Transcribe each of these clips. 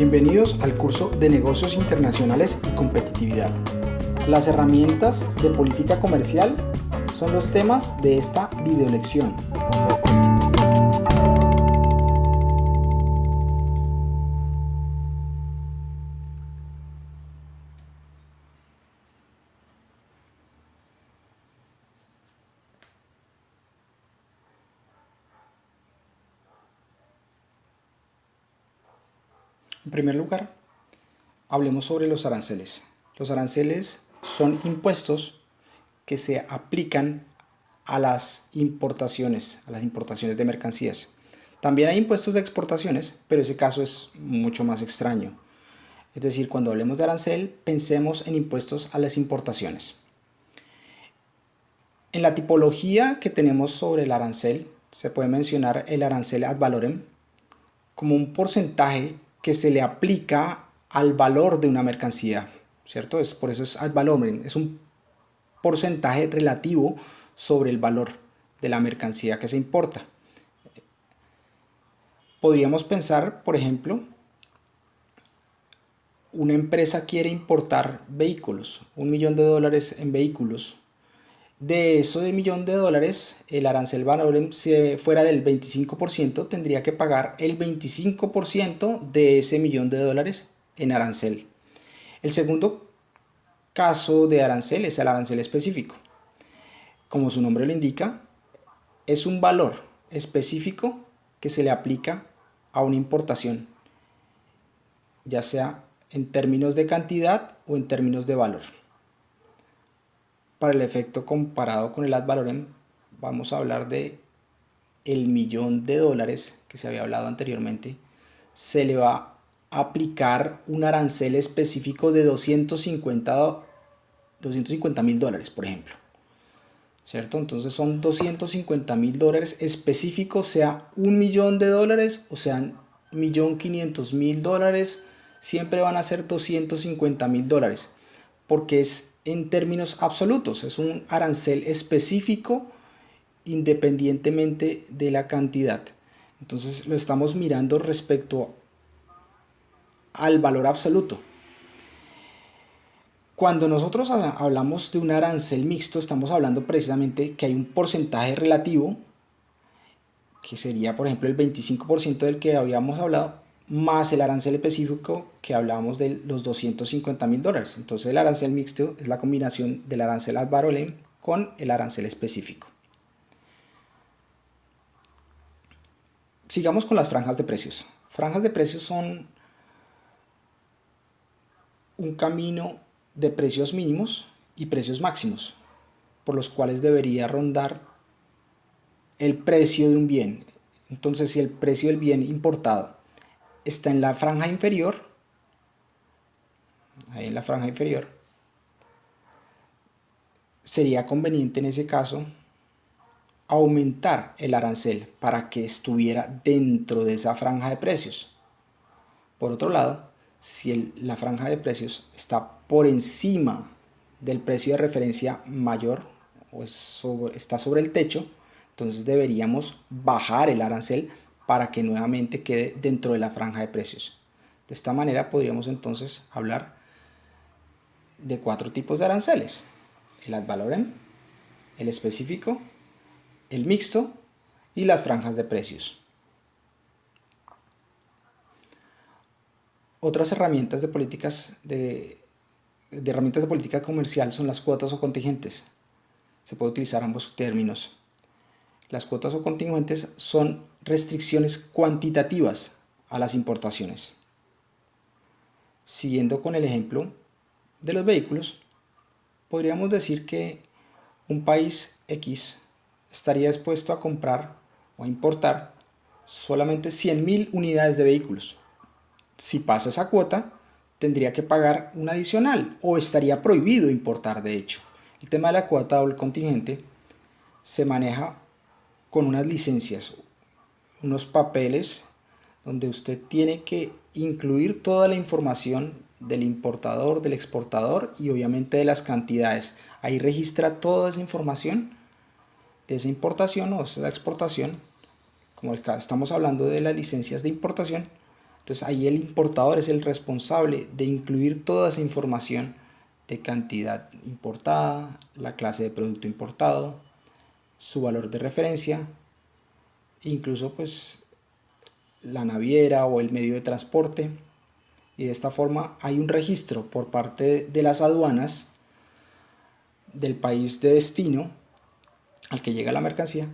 Bienvenidos al curso de Negocios Internacionales y Competitividad. Las herramientas de política comercial son los temas de esta videolección. En primer lugar, hablemos sobre los aranceles. Los aranceles son impuestos que se aplican a las importaciones, a las importaciones de mercancías. También hay impuestos de exportaciones, pero ese caso es mucho más extraño. Es decir, cuando hablemos de arancel, pensemos en impuestos a las importaciones. En la tipología que tenemos sobre el arancel, se puede mencionar el arancel ad valorem como un porcentaje que se le aplica al valor de una mercancía, ¿cierto? Es, por eso es ad valorem, es un porcentaje relativo sobre el valor de la mercancía que se importa. Podríamos pensar, por ejemplo, una empresa quiere importar vehículos, un millón de dólares en vehículos. De eso de millón de dólares, el arancel valorem, si fuera del 25%, tendría que pagar el 25% de ese millón de dólares en arancel. El segundo caso de arancel es el arancel específico. Como su nombre lo indica, es un valor específico que se le aplica a una importación, ya sea en términos de cantidad o en términos de valor. Para el efecto comparado con el ad valorem, vamos a hablar de el millón de dólares que se había hablado anteriormente, se le va a aplicar un arancel específico de 250 mil dólares, por ejemplo. ¿Cierto? Entonces son 250 mil dólares específicos, sea un millón de dólares o sean millón 500 mil dólares, siempre van a ser 250 mil dólares, porque es en términos absolutos, es un arancel específico independientemente de la cantidad. Entonces lo estamos mirando respecto al valor absoluto. Cuando nosotros hablamos de un arancel mixto, estamos hablando precisamente que hay un porcentaje relativo, que sería por ejemplo el 25% del que habíamos hablado, más el arancel específico que hablábamos de los 250 mil dólares. Entonces el arancel mixto es la combinación del arancel ad valorem con el arancel específico. Sigamos con las franjas de precios. Franjas de precios son un camino de precios mínimos y precios máximos, por los cuales debería rondar el precio de un bien. Entonces, si el precio del bien importado está en la franja inferior, ahí en la franja inferior, sería conveniente en ese caso aumentar el arancel para que estuviera dentro de esa franja de precios. Por otro lado, si la franja de precios está por encima del precio de referencia mayor o está sobre el techo, entonces deberíamos bajar el arancel para que nuevamente quede dentro de la franja de precios. De esta manera podríamos entonces hablar de cuatro tipos de aranceles. El ad valorem, el específico, el mixto y las franjas de precios. Otras herramientas de políticas de, herramientas de política comercial son las cuotas o contingentes. Se puede utilizar ambos términos. Las cuotas o contingentes son restricciones cuantitativas a las importaciones. Siguiendo con el ejemplo de los vehículos, podríamos decir que un país X estaría dispuesto a comprar o a importar solamente 100.000 unidades de vehículos. Si pasa esa cuota, tendría que pagar un adicional o estaría prohibido importar de hecho. El tema de la cuota o el contingente se maneja con unas licencias, unos papeles donde usted tiene que incluir toda la información del importador, del exportador y obviamente de las cantidades. Ahí registra toda esa información de esa importación o esa exportación, como estamos hablando de las licencias de importación, Entonces ahí el importador es el responsable de incluir toda esa información de cantidad importada, la clase de producto importado, su valor de referencia, incluso pues la naviera o el medio de transporte. Y de esta forma hay un registro por parte de las aduanas del país de destino al que llega la mercancía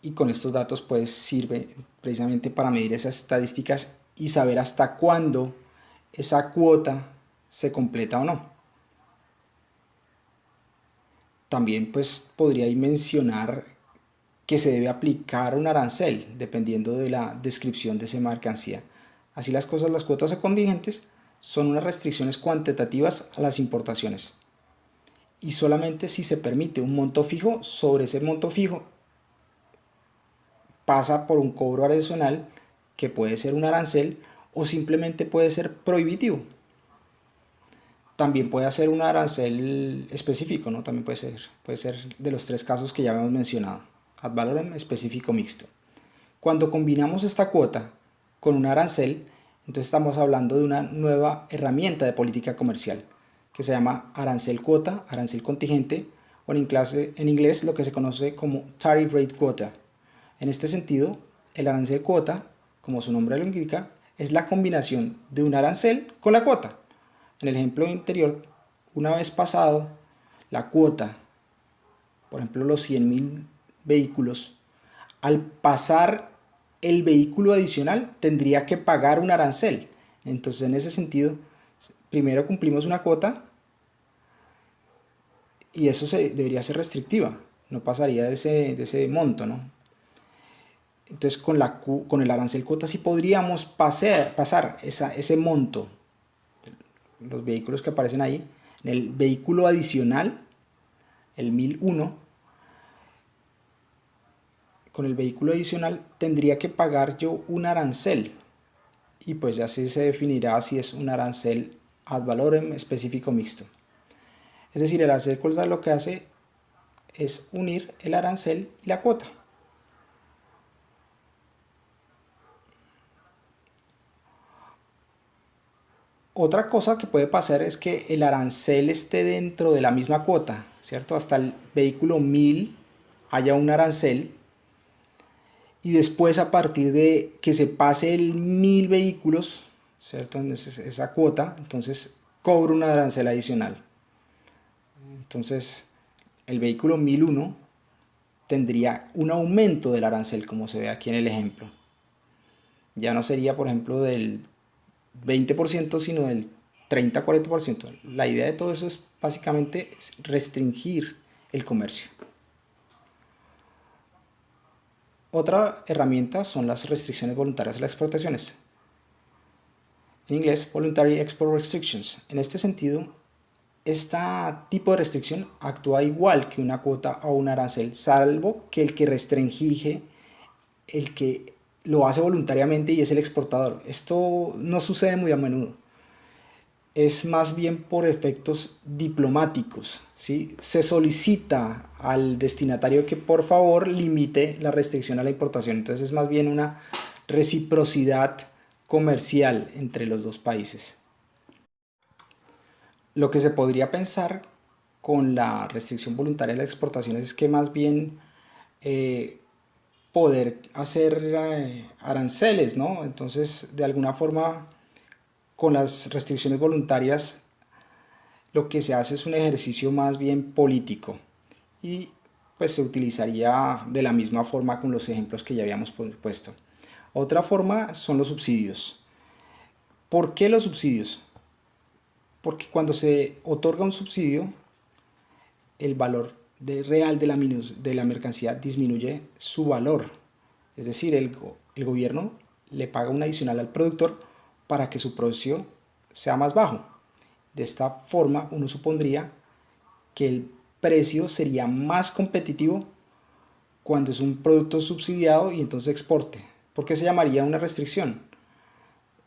y con estos datos pues sirve precisamente para medir esas estadísticas y saber hasta cuándo esa cuota se completa o no. También pues podría mencionar que se debe aplicar un arancel dependiendo de la descripción de esa mercancía. Así las cosas, las cuotas contingentes son unas restricciones cuantitativas a las importaciones. Y solamente si se permite un monto fijo, sobre ese monto fijo pasa por un cobro adicional que puede ser un arancel o simplemente puede ser prohibitivo. También puede ser un arancel específico, ¿no? También puede ser, puede ser de los tres casos que ya habíamos mencionado, ad valorem específico mixto. Cuando combinamos esta cuota con un arancel, entonces estamos hablando de una nueva herramienta de política comercial que se llama arancel cuota, arancel contingente, o en inglés, en inglés lo que se conoce como tariff rate quota. En este sentido, el arancel cuota, como su nombre lo indica, es la combinación de un arancel con la cuota. En el ejemplo anterior, una vez pasado la cuota, por ejemplo los 100.000 vehículos, al pasar el vehículo adicional tendría que pagar un arancel. Entonces en ese sentido, primero cumplimos una cuota y eso se, debería ser restrictiva, no pasaría de ese, de ese monto, ¿no? Entonces con, la, con el arancel cuota sí podríamos pasar, pasar esa, ese monto, los vehículos que aparecen ahí, el vehículo adicional, el 1001, con el vehículo adicional tendría que pagar yo un arancel y pues ya así se definirá si es un arancel ad valorem específico mixto. Es decir, el arancel lo que hace es unir el arancel y la cuota. Otra cosa que puede pasar es que el arancel esté dentro de la misma cuota, ¿cierto? Hasta el vehículo 1000 haya un arancel y después a partir de que se pase el 1000 vehículos, ¿cierto? esa cuota, entonces cobro un arancel adicional. Entonces el vehículo 1001 tendría un aumento del arancel como se ve aquí en el ejemplo. Ya no sería por ejemplo del 20%, sino del 30-40%. La idea de todo eso es básicamente restringir el comercio. Otra herramienta son las restricciones voluntarias de las exportaciones. En inglés, Voluntary Export Restrictions. En este sentido, este tipo de restricción actúa igual que una cuota o un arancel, salvo que el que restringe, el que lo hace voluntariamente y es el exportador. Esto no sucede muy a menudo. Es más bien por efectos diplomáticos. ¿sí? Se solicita al destinatario que por favor limite la restricción a la importación. Entonces es más bien una reciprocidad comercial entre los dos países. Lo que se podría pensar con la restricción voluntaria de las exportaciones es que más bien eh, poder hacer eh, aranceles, ¿no? Entonces, de alguna forma, con las restricciones voluntarias, lo que se hace es un ejercicio más bien político y pues se utilizaría de la misma forma con los ejemplos que ya habíamos puesto. Otra forma son los subsidios. ¿Por qué los subsidios? Porque cuando se otorga un subsidio, el valor de real de la, de la mercancía disminuye su valor. Es decir, el, el gobierno le paga un adicional al productor para que su precio sea más bajo. De esta forma uno supondría que el precio sería más competitivo cuando es un producto subsidiado y entonces exporte. ¿Por qué se llamaría una restricción?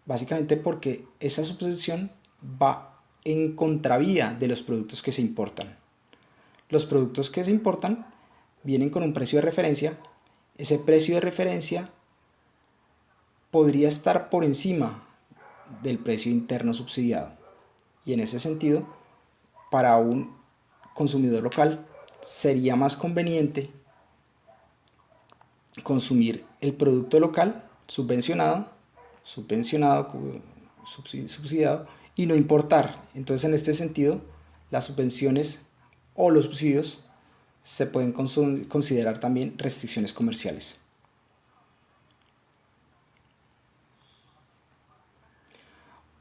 Básicamente porque esa subsidiación va en contravía de los productos que se importan los productos que se importan vienen con un precio de referencia. Ese precio de referencia podría estar por encima del precio interno subsidiado. Y en ese sentido, para un consumidor local sería más conveniente consumir el producto local subvencionado, subvencionado, subsidiado y no importar. Entonces en este sentido las subvenciones o los subsidios se pueden considerar también restricciones comerciales.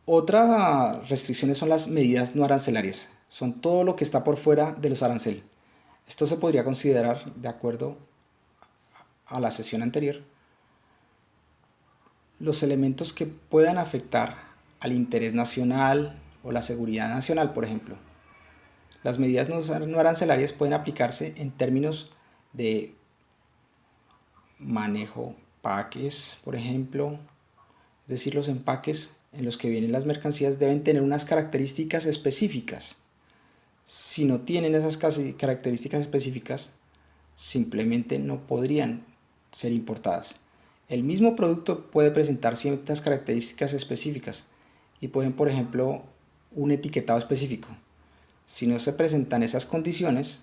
Otras restricciones son las medidas no arancelarias. Son todo lo que está por fuera de los aranceles. Esto se podría considerar, de acuerdo a la sesión anterior, los elementos que puedan afectar al interés nacional o la seguridad nacional, por ejemplo. Las medidas no arancelarias pueden aplicarse en términos de manejo paques, por ejemplo, es decir, los empaques en los que vienen las mercancías deben tener unas características específicas. Si no tienen esas características específicas, simplemente no podrían ser importadas. El mismo producto puede presentar ciertas características específicas y pueden, por ejemplo, un etiquetado específico. Si no se presentan esas condiciones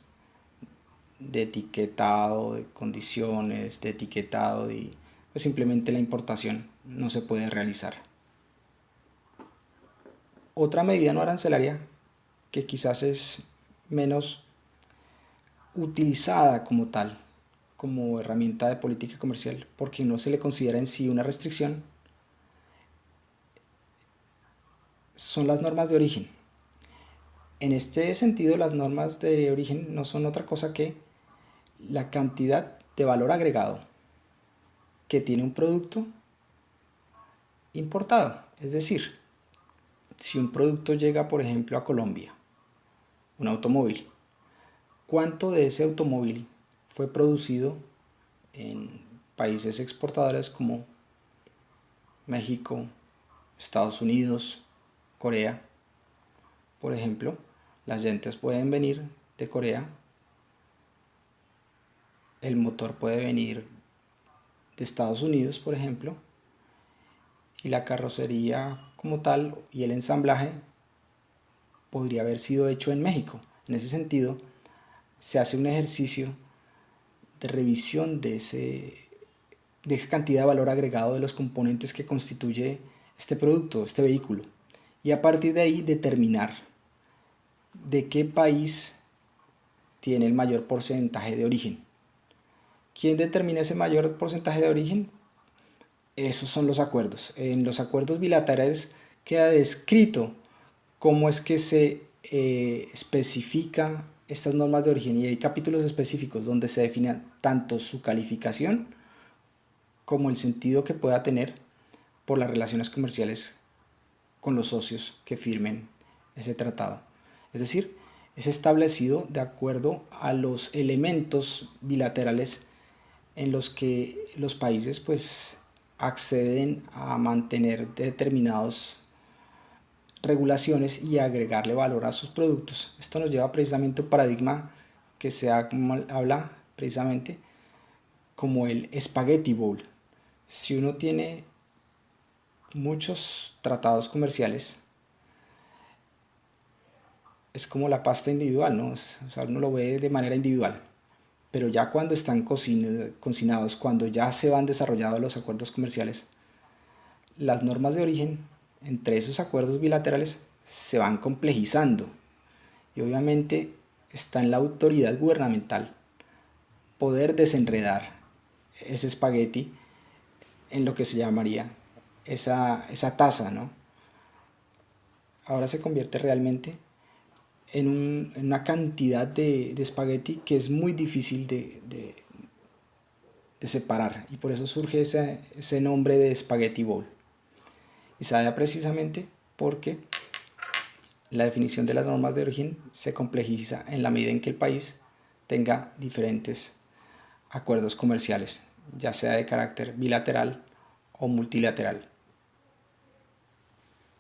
de etiquetado, de condiciones, de etiquetado, pues simplemente la importación no se puede realizar. Otra medida no arancelaria que quizás es menos utilizada como tal, como herramienta de política comercial, porque no se le considera en sí una restricción, son las normas de origen. En este sentido, las normas de origen no son otra cosa que la cantidad de valor agregado que tiene un producto importado. Es decir, si un producto llega, por ejemplo, a Colombia, un automóvil, ¿cuánto de ese automóvil fue producido en países exportadores como México, Estados Unidos, Corea? Por ejemplo, las llantas pueden venir de Corea, el motor puede venir de Estados Unidos, por ejemplo, y la carrocería como tal y el ensamblaje podría haber sido hecho en México. En ese sentido, se hace un ejercicio de revisión de, ese, de esa cantidad de valor agregado de los componentes que constituye este producto, este vehículo. Y a partir de ahí determinar de qué país tiene el mayor porcentaje de origen. ¿Quién determina ese mayor porcentaje de origen? Esos son los acuerdos. En los acuerdos bilaterales queda descrito cómo es que se eh, especifica estas normas de origen y hay capítulos específicos donde se define tanto su calificación como el sentido que pueda tener por las relaciones comerciales con los socios que firmen ese tratado. Es decir, es establecido de acuerdo a los elementos bilaterales en los que los países pues acceden a mantener determinadas regulaciones y agregarle valor a sus productos. Esto nos lleva precisamente a un paradigma que se habla precisamente como el spaghetti bowl. Si uno tiene muchos tratados comerciales es como la pasta individual, ¿no? O sea, uno lo ve de manera individual. Pero ya cuando están cocinados, cuando ya se van desarrollados los acuerdos comerciales, las normas de origen entre esos acuerdos bilaterales se van complejizando. Y obviamente está en la autoridad gubernamental poder desenredar ese espagueti en lo que se llamaría esa, esa taza, ¿no? Ahora se convierte realmente en, una cantidad de, espagueti que es muy difícil de, de, separar y por eso surge ese, nombre de spaghetti bowl. Y se da precisamente porque la definición de las normas de origen se complejiza en la medida en que el país tenga diferentes acuerdos comerciales, ya sea de carácter bilateral o multilateral.